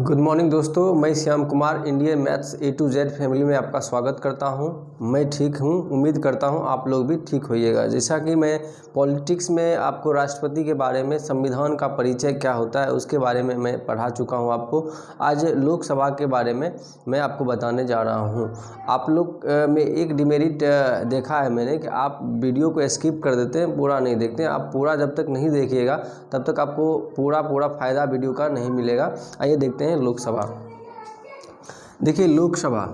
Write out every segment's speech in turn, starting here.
Good morning दोस्तों, मैं Shyam Kumar Indian maths A to Z family में आपका स्वागत करता हूँ। मैं ठीक हूँ, उम्मीद करता हूँ आप लोग भी ठीक होइएगा। जैसा कि मैं पॉलिटिक्स में आपको राष्ट्रपति के बारे में, संविधान का परिचय क्या होता है, उसके बारे में मैं पढ़ा चुका हूँ आपको। आज लोकसभा के बारे में मैं आपको बताने जा रहा हूँ। आप लोग में एक डिमेरिट देखा है मैंने कि आप वीडियो को स्किप कर देते हैं, पूरा नहीं देखते आप पूरा जब तक नहीं देखिएगा, तब तक आपको पूरा पूरा फ़ायदा वीडियो का नहीं मिलेगा। आइए देखते हैं हैं लोकसभा। देखिए, लोकसभा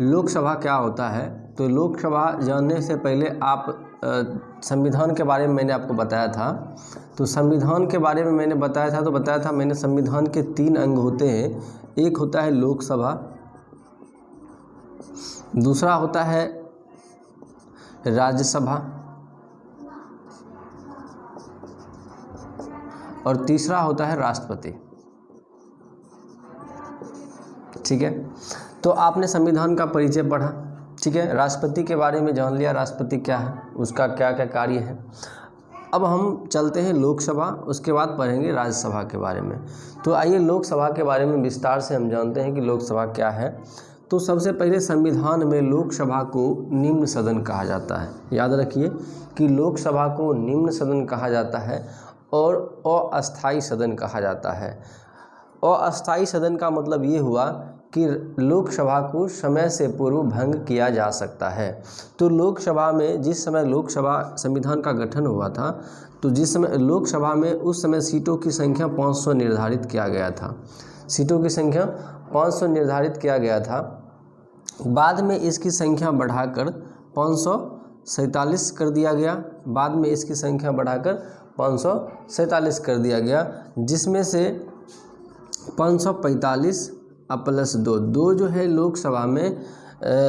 लोकसभा क्या होता है? तो लोकसभा जानने से पहले आप संविधान के बारे में मैंने आपको बताया था। तो संविधान के बारे में मैंने बताया था तो बताया था मैंने संविधान के तीन अंग होते हैं। एक होता है लोकसभा, दूसरा होता है राज्यसभा और तीसरा होता है राष्ट्रपति। ठीक है? तो आपने संविधान का परिचय पढ़ा, ठीक है? राष्ट्रपति के बारे में जान लिया, राष्ट्रपति क्या है, उसका क्या क्या कार्य है। अब हम चलते हैं लोकसभा, उसके बाद पढ़ेंगे राज्यसभा के बारे में। तो आइए लोकसभा के बारे में विस्तार से हम जानते हैं कि लोकसभा क्या है। तो सबसे पहले संविधान में लोकसभा को निम्न सदन कहा जाता है। याद रखिए कि लोकसभा को निम्न सदन कहा जाता है और अस्थाई सदन कहा जाता है। अस्थाई सदन का मतलब ये हुआ कि लोकसभा को समय से पूर्व भंग किया जा सकता है। तो लोकसभा में जिस समय लोकसभा संविधान का गठन हुआ था तो जिस समय लोकसभा में उस समय सीटों की संख्या 500 निर्धारित किया गया था। सीटों की संख्या 500 निर्धारित किया गया था। बाद में इसकी संख्या बढ़ाकर पाँच कर दिया गया। बाद में इसकी संख्या बढ़ाकर पाँच सौ सैंतालीस कर दिया गया, जिसमें से 545 प्लस दो। दो जो है लोकसभा में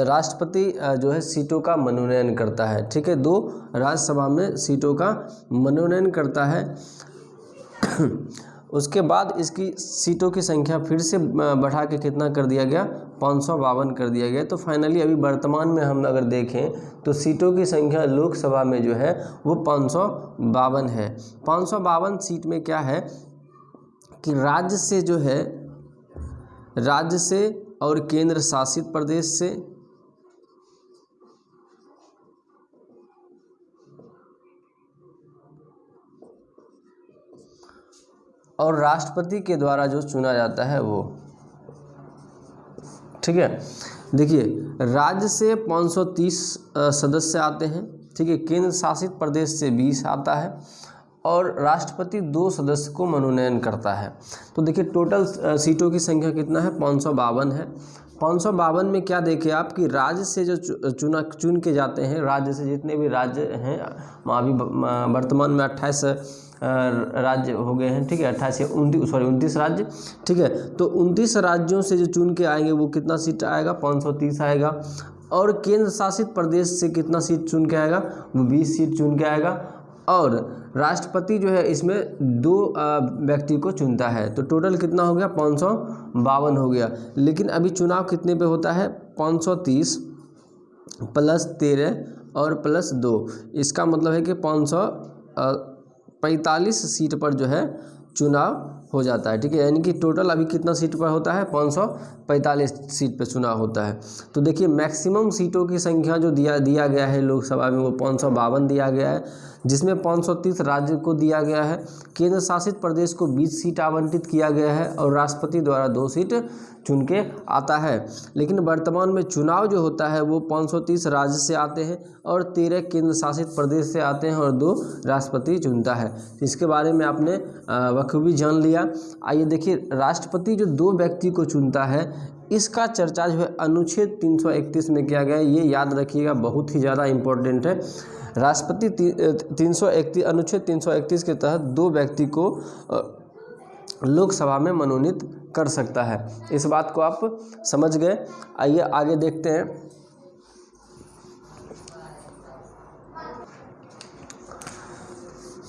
राष्ट्रपति जो है सीटों का मनोनयन करता है। ठीक है? दो राज्यसभा में सीटों का मनोनयन करता है। उसके बाद इसकी सीटों की संख्या फिर से बढ़ा के कितना कर दिया गया? पाँच सौ बावन कर दिया गया। तो फाइनली अभी वर्तमान में हम अगर देखें तो सीटों की संख्या लोकसभा में जो है, वो पाँच सौ बावन है। पाँच सौ बावन सीट में क्या है कि राज्य से जो है राज्य से और केंद्र शासित प्रदेश से। और राष्ट्रपति के द्वारा जो चुना जाता है वो। ठीक है? देखिए, राज्य से 530 सदस्य आते हैं। ठीक है, केंद्र शासित प्रदेश से 20 आता है। और राष्ट्रपति दो सदस्य को मनोनयन करता है। तो देखिए टोटल सीटों की संख्या कितना है? पाँच सौ बावन है। पाँच सौ बावन में क्या देखें आप कि राज्य से जो चुना, चुन के जाते हैं, राज्य से जितने भी राज्य हैं अभी वर्तमान में अट्ठाईस राज्य हो गए हैं, ठीक है? अट्ठाईस या उनतीस सॉरी उनतीस राज्य, ठीक है? तो उनतीस राज्यों से जो चुन के आएँगे, वो कितना सीट आएगा? 530 आएगा। और केंद्र शासित प्रदेश से कितना सीट चुन के आएगा? वो 20 सीट चुन के आएगा। और राष्ट्रपति जो है इसमें दो व्यक्ति को चुनता है। तो टोटल कितना हो गया? पाँच सौ बावन हो गया। लेकिन अभी चुनाव कितने पे होता है? 530 प्लस तेरह और प्लस दो। इसका मतलब है कि पाँच सौ पैंतालीस सीट पर जो है चुनाव हो जाता है, ठीक है? यानी कि टोटल अभी कितना सीट पर होता है? पाँच सौ पैंतालीस सीट पर चुनाव होता है। तो देखिए मैक्सिमम सीटों की संख्या जो दिया दिया गया है लोकसभा में, वो पाँच सौ बावन दिया गया है, जिसमें 530 राज्य को दिया गया है। केंद्र शासित प्रदेश को 20 सीट आवंटित किया गया है और राष्ट्रपति द्वारा दो सीट चुन के आता है। लेकिन वर्तमान में चुनाव जो होता है, वो 530 राज्य से आते हैं और तेरह केंद्र शासित प्रदेश से आते हैं और दो राष्ट्रपति चुनता है। इसके बारे में आपने बखूबी जान लिया। आइए देखिए, राष्ट्रपति जो दो व्यक्ति को चुनता है, इसका चर्चा जो है अनुच्छेद 331 में किया गया है। ये याद रखिएगा, बहुत ही ज़्यादा इम्पोर्टेंट है। राष्ट्रपति तीन सौ इकतीस अनुच्छेद तीन सौ इकतीस के तहत दो व्यक्ति को लोकसभा में मनोनीत कर सकता है। इस बात को आप समझ गए। आइए, आगे देखते हैं।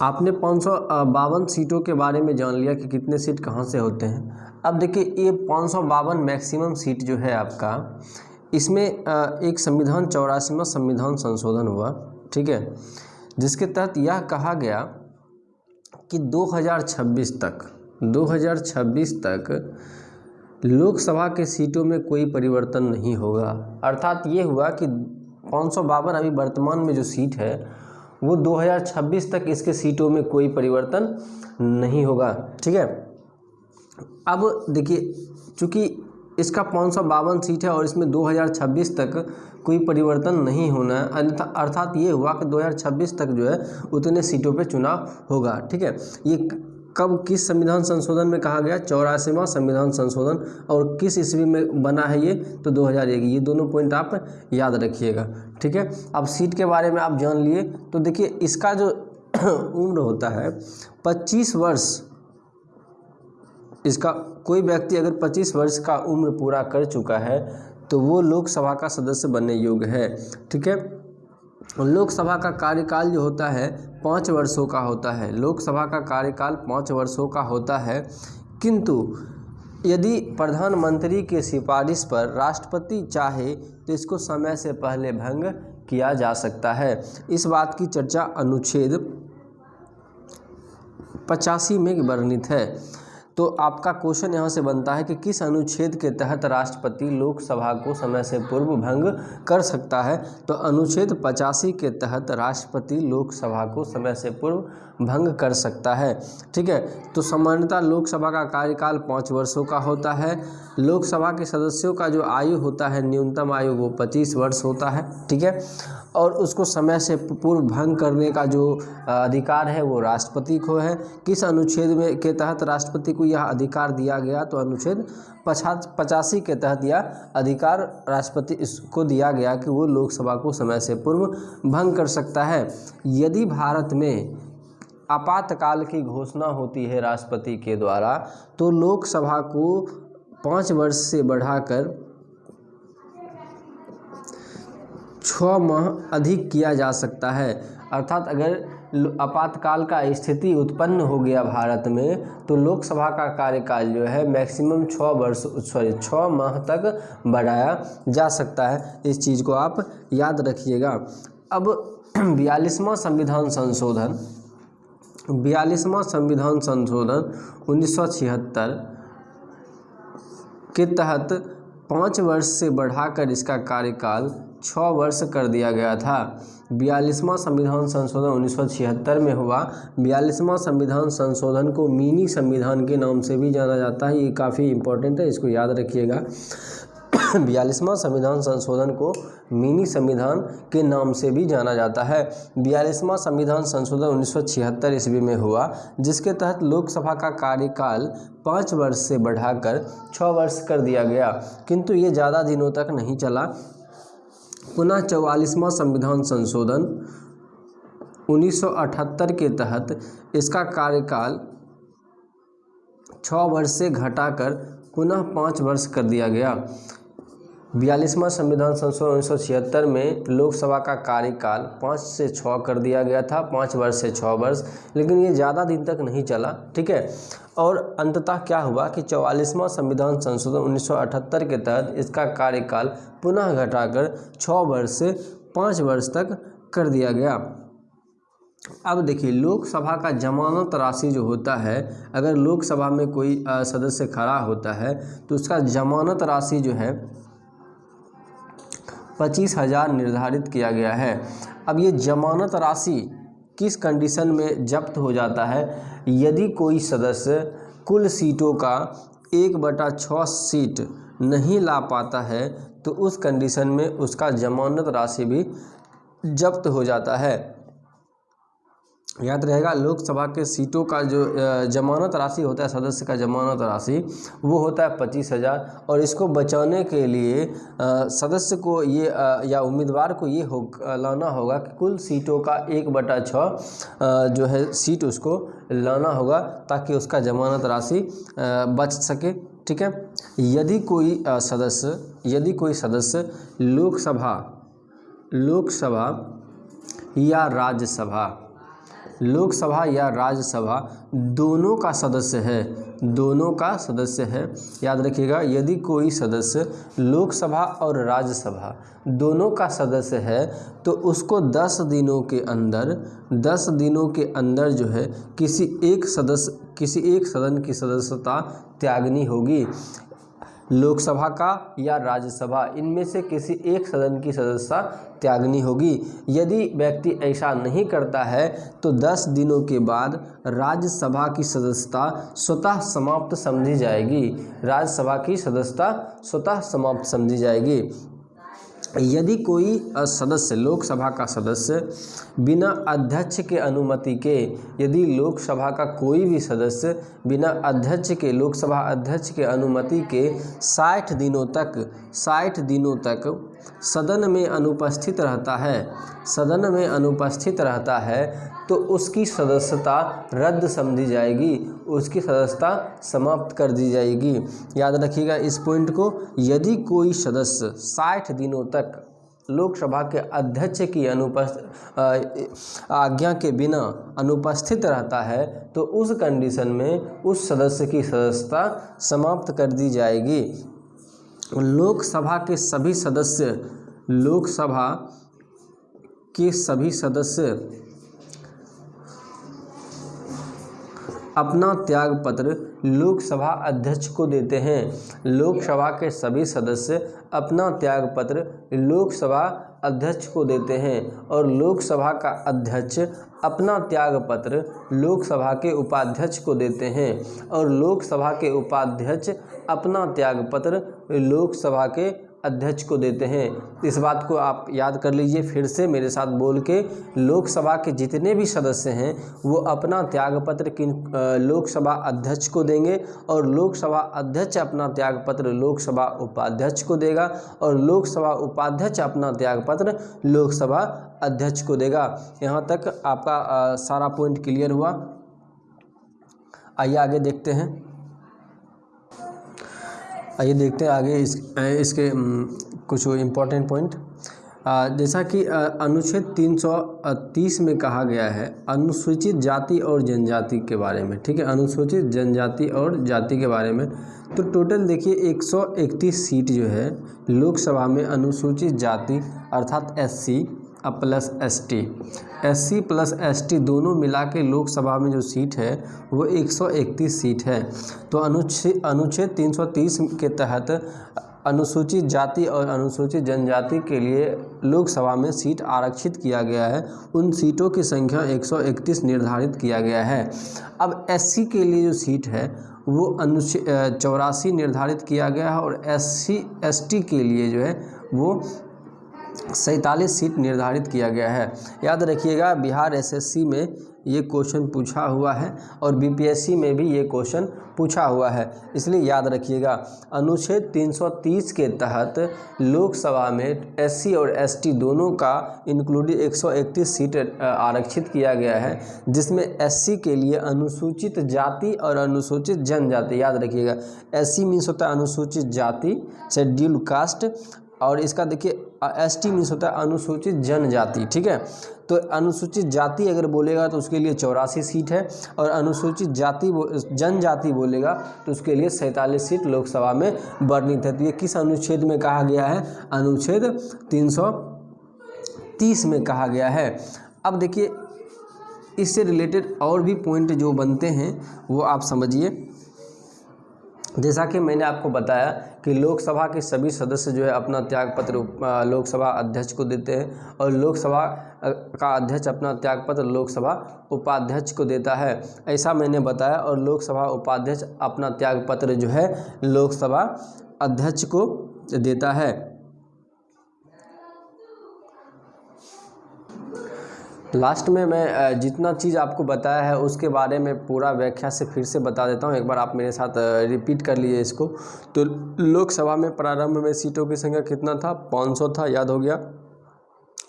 आपने पाँच सौ बावन सीटों के बारे में जान लिया कि कितने सीट कहाँ से होते हैं। अब देखिए, ये पाँच सौ बावन मैक्सिमम सीट जो है आपका, इसमें एक संविधान चौरासीवा संविधान संशोधन हुआ, ठीक है? जिसके तहत यह कहा गया कि 2026 तक 2026 तक लोकसभा के सीटों में कोई परिवर्तन नहीं होगा। अर्थात ये हुआ कि पाँच सौ बावन अभी वर्तमान में जो सीट है, वो 2026 तक इसके सीटों में कोई परिवर्तन नहीं होगा। ठीक है? अब देखिए, चूँकि इसका पाँच सौ बावन सीट है और इसमें 2026 तक कोई परिवर्तन नहीं होना है अर्थात ये हुआ कि 2026 तक जो है, उतने सीटों पे चुनाव होगा। ठीक है? ये कब किस संविधान संशोधन में कहा गया? चौरासीवा संविधान संशोधन। और किस ईस्वी में बना है ये? तो 2001 ये दोनों पॉइंट आप याद रखिएगा। ठीक है? अब सीट के बारे में आप जान लिए। तो देखिए, इसका जो उम्र होता है 25 वर्ष। इसका कोई व्यक्ति अगर 25 वर्ष का उम्र पूरा कर चुका है तो वो लोकसभा का सदस्य बनने योग्य है। ठीक है? लोकसभा का कार्यकाल जो होता है, पाँच वर्षों का होता है। लोकसभा का कार्यकाल पाँच वर्षों का होता है। किंतु, यदि प्रधानमंत्री के सिफारिश पर राष्ट्रपति चाहे तो इसको समय से पहले भंग किया जा सकता है। इस बात की चर्चा अनुच्छेद पचासी में वर्णित है। तो आपका क्वेश्चन यहाँ से बनता है कि किस अनुच्छेद के तहत राष्ट्रपति लोकसभा को समय से पूर्व भंग कर सकता है? तो अनुच्छेद पचासी के तहत राष्ट्रपति लोकसभा को समय से पूर्व भंग कर सकता है। ठीक है? तो सामान्यतः लोकसभा का कार्यकाल पाँच वर्षों का होता है। लोकसभा के सदस्यों का जो आयु होता है, न्यूनतम आयु वो पच्चीस वर्ष होता है। ठीक है? और उसको समय से पूर्व भंग करने का जो अधिकार है वो राष्ट्रपति को है। किस अनुच्छेद में, के तहत राष्ट्रपति को यह अधिकार दिया गया? तो अनुच्छेद पचास पचासी के तहत यह अधिकार राष्ट्रपति इसको दिया गया कि वो लोकसभा को समय से पूर्व भंग कर सकता है। यदि भारत में आपातकाल की घोषणा होती है राष्ट्रपति के द्वारा तो लोकसभा को पाँच वर्ष से बढ़ाकर छः माह अधिक किया जा सकता है। अर्थात अगर आपातकाल का स्थिति उत्पन्न हो गया भारत में तो लोकसभा का कार्यकाल जो है मैक्सिमम छः वर्ष, सॉरी छः माह तक बढ़ाया जा सकता है। इस चीज़ को आप याद रखिएगा। अब बयालीसवां संविधान संशोधन। बयालीसवां संविधान संशोधन उन्नीस सौ छिहत्तर के तहत पाँच वर्ष से बढ़ाकर इसका कार्यकाल छः वर्ष कर दिया गया था। बयालीसवां संविधान संशोधन उन्नीस सौ छिहत्तर में हुआ। बयालीसवां संविधान संशोधन को मिनी संविधान के नाम से भी जाना जाता है। ये काफ़ी इंपॉर्टेंट है, इसको याद रखिएगा। बयालीसवां संविधान संशोधन को मिनी संविधान के नाम से भी जाना जाता है। बयालीसवां संविधान संशोधन उन्नीस सौ छिहत्तर ईस्वी में हुआ, जिसके तहत लोकसभा का कार्यकाल पाँच वर्ष से बढ़ाकर छः वर्ष कर दिया गया। किंतु ये ज़्यादा दिनों तक नहीं चला। पुनः चौवालीसवां संविधान संशोधन 1978 के तहत इसका कार्यकाल छः वर्ष से घटाकर पुनः पाँच वर्ष कर दिया गया। बयालीसवां संविधान संशोधन उन्नीस सौ छिहत्तर में लोकसभा का कार्यकाल पाँच से छः कर दिया गया था, पाँच वर्ष से छः वर्ष, लेकिन ये ज़्यादा दिन तक नहीं चला, ठीक है? और अंततः क्या हुआ कि चौवालीसवां संविधान संशोधन 1978 के तहत इसका कार्यकाल पुनः घटाकर छः वर्ष से पाँच वर्ष तक कर दिया गया। अब देखिए, लोकसभा का जमानत राशि जो होता है, अगर लोकसभा में कोई सदस्य खड़ा होता है तो उसका जमानत राशि जो है पच्चीस हज़ार निर्धारित किया गया है। अब ये जमानत राशि किस कंडीशन में जब्त हो जाता है? यदि कोई सदस्य कुल सीटों का एक बटा छः सीट नहीं ला पाता है तो उस कंडीशन में उसका जमानत राशि भी जब्त हो जाता है। याद रहेगा, लोकसभा के सीटों का जो जमानत राशि होता है, सदस्य का जमानत राशि, वो होता है पच्चीस हज़ार। और इसको बचाने के लिए सदस्य को ये या उम्मीदवार को ये हो लाना होगा कि कुल सीटों का एक बटा छः जो है, सीट उसको लाना होगा, ताकि उसका जमानत राशि बच सके। ठीक है? यदि कोई सदस्य, यदि कोई सदस्य लोकसभा लोकसभा या राज्यसभा लोकसभा या राज्यसभा दोनों का सदस्य है। दोनों का सदस्य है। याद रखिएगा, यदि कोई सदस्य लोकसभा और राज्यसभा दोनों का सदस्य है तो उसको 10 दिनों के अंदर 10 दिनों के अंदर जो है, किसी एक सदस्य, किसी एक सदन की सदस्यता त्यागनी होगी। लोकसभा का या राज्यसभा। इनमें से किसी एक सदन की सदस्यता त्यागनी होगी। यदि व्यक्ति ऐसा नहीं करता है तो 10 दिनों के बाद राज्यसभा की सदस्यता स्वतः समाप्त समझी जाएगी। राज्यसभा की सदस्यता स्वतः समाप्त समझी जाएगी। यदि कोई सदस्य लोकसभा का सदस्य, बिना अध्यक्ष के अनुमति के, यदि लोकसभा का कोई भी सदस्य बिना अध्यक्ष के, लोकसभा अध्यक्ष के अनुमति के 60 दिनों तक 60 दिनों तक सदन में अनुपस्थित रहता है। सदन में अनुपस्थित रहता है तो उसकी सदस्यता रद्द समझी जाएगी। उसकी सदस्यता समाप्त कर दी जाएगी। याद रखिएगा इस पॉइंट को, यदि कोई सदस्य 60 दिनों तक लोकसभा के अध्यक्ष की अनुपस्थित आज्ञा के बिना अनुपस्थित रहता है तो उस कंडीशन में उस सदस्य की सदस्यता समाप्त कर दी जाएगी। लोकसभा के सभी सदस्य लोकसभा के सभी सदस्य अपना त्याग पत्र लोकसभा अध्यक्ष को देते हैं। लोकसभा के सभी सदस्य अपना त्याग पत्र लोकसभा अध्यक्ष को देते हैं और लोकसभा का अध्यक्ष अपना त्याग पत्र लोकसभा के उपाध्यक्ष को देते हैं और लोकसभा के उपाध्यक्ष अपना त्याग पत्र लोकसभा के अध्यक्ष को देते हैं। इस बात को आप याद कर लीजिए फिर से मेरे साथ बोल के लोकसभा के जितने भी सदस्य हैं वो अपना त्यागपत्र किन लोकसभा अध्यक्ष को देंगे और लोकसभा अध्यक्ष अपना त्यागपत्र लोकसभा उपाध्यक्ष को देगा और लोकसभा उपाध्यक्ष अपना त्यागपत्र लोकसभा अध्यक्ष को देगा। यहाँ तक आपका आ, सारा पॉइंट क्लियर हुआ। आइए आगे देखते हैं। आइए देखते हैं आगे इस इसके कुछ इम्पोर्टेंट पॉइंट जैसा कि अनुच्छेद 330 में कहा गया है, अनुसूचित जाति और जनजाति के बारे में, ठीक है? अनुसूचित जनजाति और जाति के बारे में। तो टोटल देखिए 131 सीट जो है, लोकसभा में अनुसूचित जाति, अर्थात एससी अब plus S T. S C plus S T दोनों मिला के लोकसभा में जो सीट है, वो 131 सीट है। तो अनुच्छेद अनुच्छेद 330 के तहत अनुसूचित जाति और अनुसूचित जनजाति के लिए लोकसभा में सीट आरक्षित किया गया है। उन सीटों की संख्या 131 निर्धारित किया गया है। अब एससी के लिए जो सीट है, वो अनुच्छेद चौरासी निर्धारित किया गया है और एससी एसटी के लिए जो है, वो सैंतालीस सीट निर्धारित किया गया है। याद रखिएगा, बिहार एसएससी में ये क्वेश्चन पूछा हुआ है और बीपीएससी में भी ये क्वेश्चन पूछा हुआ है। इसलिए याद रखिएगा, अनुच्छेद 330 के तहत लोकसभा में एससी और एसटी दोनों का इंक्लूडिंग 131 सीट आरक्षित किया गया है, जिसमें एससी के लिए अनुसूचित जाति और अनुसूचित जनजाति। याद रखिएगा एससी मीन्स होता है अनुसूचित जाति शेड्यूल कास्ट और इसका देखिए एस टी मीन्स होता है अनुसूचित जनजाति, ठीक है? तो अनुसूचित जाति अगर बोलेगा तो उसके लिए चौरासी सीट है और अनुसूचित जाति जनजाति बोलेगा तो उसके लिए सैंतालीस सीट लोकसभा में वर्णित है। तो ये किस अनुच्छेद में कहा गया है? अनुच्छेद 330 में कहा गया है। अब देखिए, इससे रिलेटेड और भी पॉइंट जो बनते हैं, वो आप समझिए। जैसा कि मैंने आपको बताया कि लोकसभा के सभी सदस्य जो है अपना त्यागपत्र लोकसभा अध्यक्ष को देते हैं और लोकसभा का अध्यक्ष अपना त्यागपत्र लोकसभा उपाध्यक्ष को देता है। ऐसा मैंने बताया और लोकसभा उपाध्यक्ष अपना त्यागपत्र जो है लोकसभा अध्यक्ष को देता है। लास्ट में मैं जितना चीज़ आपको बताया है, उसके बारे में पूरा व्याख्या से फिर से बता देता हूँ। एक बार आप मेरे साथ रिपीट कर लीजिए इसको। तो लोकसभा में प्रारंभ में सीटों की संख्या कितना था? 500 था, याद हो गया?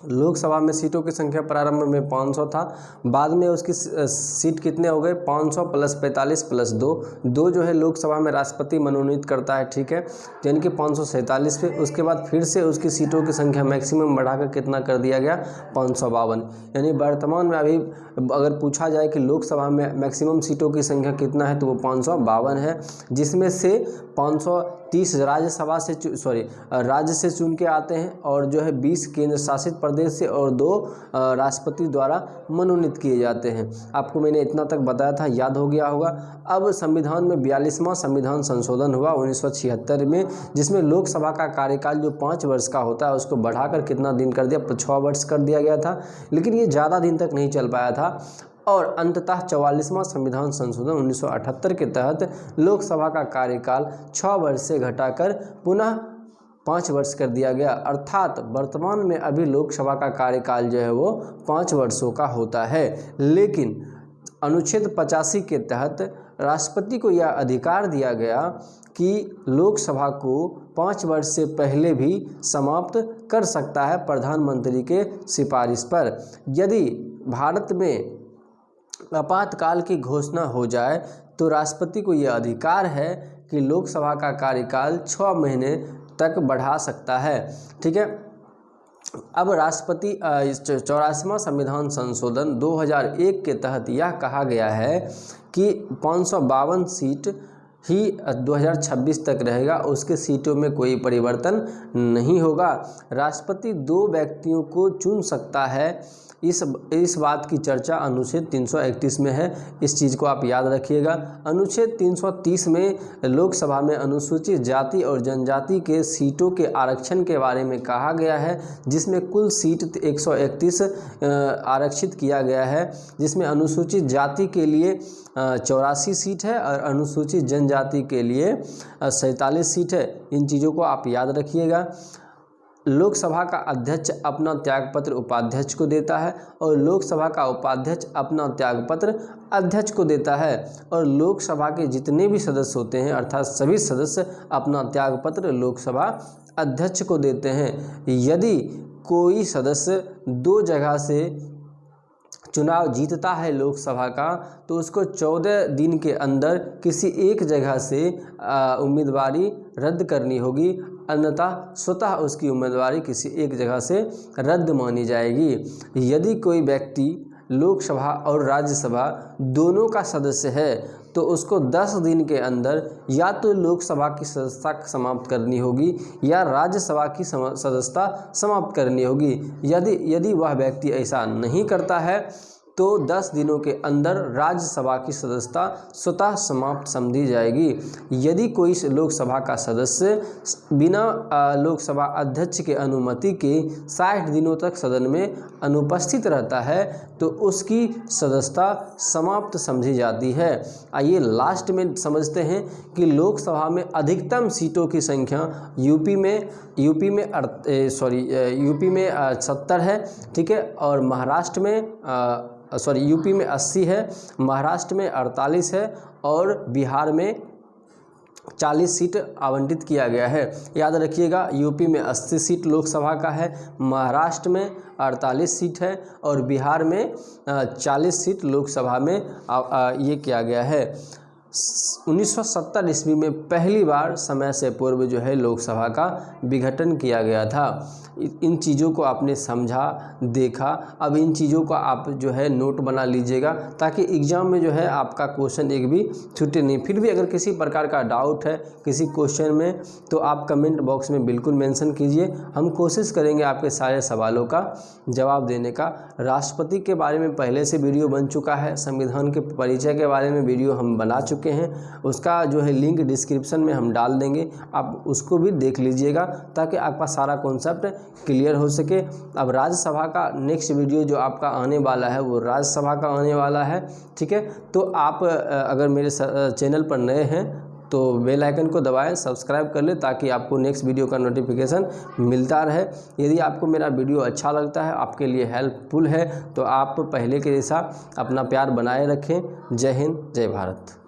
लोकसभा में सीटों की संख्या प्रारंभ में 500 था, बाद में उसकी सीट कितने हो गए 500 प्लस 45 प्लस दो। दो जो है लोकसभा में राष्ट्रपति मनोनीत करता है, ठीक है? यानी कि पाँच सौ सैंतालीस पे। उसके बाद फिर से उसकी सीटों की संख्या मैक्सिमम बढ़ाकर कितना कर दिया गया? पाँच सौ बावन। यानी वर्तमान में अभी अगर पूछा जाए कि लोकसभा में मैक्सिमम सीटों की संख्या कितना है तो वो पाँच सौ बावन है, जिसमें से पाँच सौ तीस राज्यसभा से सॉरी, राज्य से चुन के आते हैं और जो है बीस केंद्र शासित प्रदेश से और दो राष्ट्रपति द्वारा मनोनीत किए जाते हैं। आपको मैंने इतना तक बताया था, याद हो गया होगा। अब संविधान में बयालीसवां संविधान संशोधन हुआ उन्नीस सौ छिहत्तर में, जिसमें लोकसभा का कार्यकाल जो पाँच वर्ष का होता है, उसको बढ़ाकर कितना दिन कर दिया? छः वर्ष कर दिया गया था, लेकिन ये ज़्यादा दिन तक नहीं चल पाया था। और अंततः चवालीसवां संविधान संशोधन 1978 के तहत लोकसभा का कार्यकाल छः वर्ष से घटाकर पुनः पाँच वर्ष कर दिया गया। अर्थात वर्तमान में अभी लोकसभा का कार्यकाल जो है वो पाँच वर्षों का होता है। लेकिन अनुच्छेद पचासी के तहत राष्ट्रपति को यह अधिकार दिया गया कि लोकसभा को पाँच वर्ष से पहले भी समाप्त कर सकता है प्रधानमंत्री के सिफारिश पर। यदि भारत में आपातकाल की घोषणा हो जाए तो राष्ट्रपति को यह अधिकार है कि लोकसभा का कार्यकाल छः महीने तक बढ़ा सकता है। ठीक है? अब राष्ट्रपति चौरासीवा संविधान संशोधन 2001 के तहत यह कहा गया है कि पाँच सौ बावन सीट ही 2026 तक रहेगा, उसके सीटों में कोई परिवर्तन नहीं होगा। राष्ट्रपति दो व्यक्तियों को चुन सकता है इस इस बात की चर्चा अनुच्छेद 331 में है। इस चीज़ को आप याद रखिएगा। अनुच्छेद 330 में लोकसभा में अनुसूचित जाति और जनजाति के सीटों के आरक्षण के बारे में कहा गया है, जिसमें कुल सीट 131 आरक्षित किया गया है। जिसमें अनुसूचित जाति के लिए चौरासी सीट है और अनुसूचित जनजाति के लिए सैंतालीस सीट है। इन चीज़ों को आप याद रखिएगा। लोकसभा का अध्यक्ष अपना त्यागपत्र उपाध्यक्ष को देता है और लोकसभा का उपाध्यक्ष अपना त्यागपत्र अध्यक्ष को देता है। और लोकसभा के जितने भी सदस्य होते हैं, अर्थात सभी सदस्य अपना त्यागपत्र लोकसभा अध्यक्ष को देते हैं। यदि कोई सदस्य दो जगह से चुनाव जीतता है लोकसभा का तो उसको चौदह दिन के अंदर किसी एक जगह से उम्मीदवारी रद्द करनी होगी। अन्यथा स्वतः उसकी उम्मीदवारी किसी एक जगह से रद्द मानी जाएगी। यदि कोई व्यक्ति लोकसभा और राज्यसभा दोनों का सदस्य है तो उसको 10 दिन के अंदर या तो लोकसभा की सदस्यता समाप्त करनी होगी या राज्यसभा की सदस्यता समाप्त करनी होगी। यदि यदि वह व्यक्ति ऐसा नहीं करता है तो 10 दिनों के अंदर राज्यसभा की सदस्यता स्वतः समाप्त समझी जाएगी। यदि कोई लोकसभा का सदस्य बिना लोकसभा अध्यक्ष के अनुमति के 60 दिनों तक सदन में अनुपस्थित रहता है तो उसकी सदस्यता समाप्त समझी जाती है। आइए लास्ट में समझते हैं कि लोकसभा में अधिकतम सीटों की संख्या यूपी में यूपी में सॉरी यूपी में सत्तर है, ठीक है? और महाराष्ट्र में सॉरी, यूपी में 80 है, महाराष्ट्र में 48 है और बिहार में 40 सीट आवंटित किया गया है। याद रखिएगा, यूपी में 80 सीट लोकसभा का है, महाराष्ट्र में 48 सीट है और बिहार में 40 सीट लोकसभा में ये किया गया है। 1970 ईस्वी में पहली बार समय से पूर्व जो है लोकसभा का विघटन किया गया था। इन चीज़ों को आपने समझा, देखा। अब इन चीज़ों का आप जो है नोट बना लीजिएगा ताकि एग्ज़ाम में जो है आपका क्वेश्चन एक भी छूटे नहीं। फिर भी अगर किसी प्रकार का डाउट है किसी क्वेश्चन में तो आप कमेंट बॉक्स में बिल्कुल मेंशन कीजिए। हम कोशिश करेंगे आपके सारे सवालों का जवाब देने का। राष्ट्रपति के बारे में पहले से वीडियो बन चुका है, संविधान के परिचय के बारे में वीडियो हम बना चुके हैं, उसका जो है लिंक डिस्क्रिप्शन में हम डाल देंगे। आप उसको भी देख लीजिएगा ताकि आपका सारा कॉन्सेप्ट क्लियर हो सके। अब राज्यसभा का नेक्स्ट वीडियो जो आपका आने वाला है, वो राज्यसभा का आने वाला है, ठीक है? तो आप अगर मेरे चैनल पर नए हैं तो बेल आइकन को दबाएँ सब्सक्राइब कर लें ताकि आपको नेक्स्ट वीडियो का नोटिफिकेशन मिलता रहे। यदि आपको मेरा वीडियो अच्छा लगता है, आपके लिए हेल्पफुल है तो आप पहले के जैसा अपना प्यार बनाए रखें। जय हिंद, जय भारत।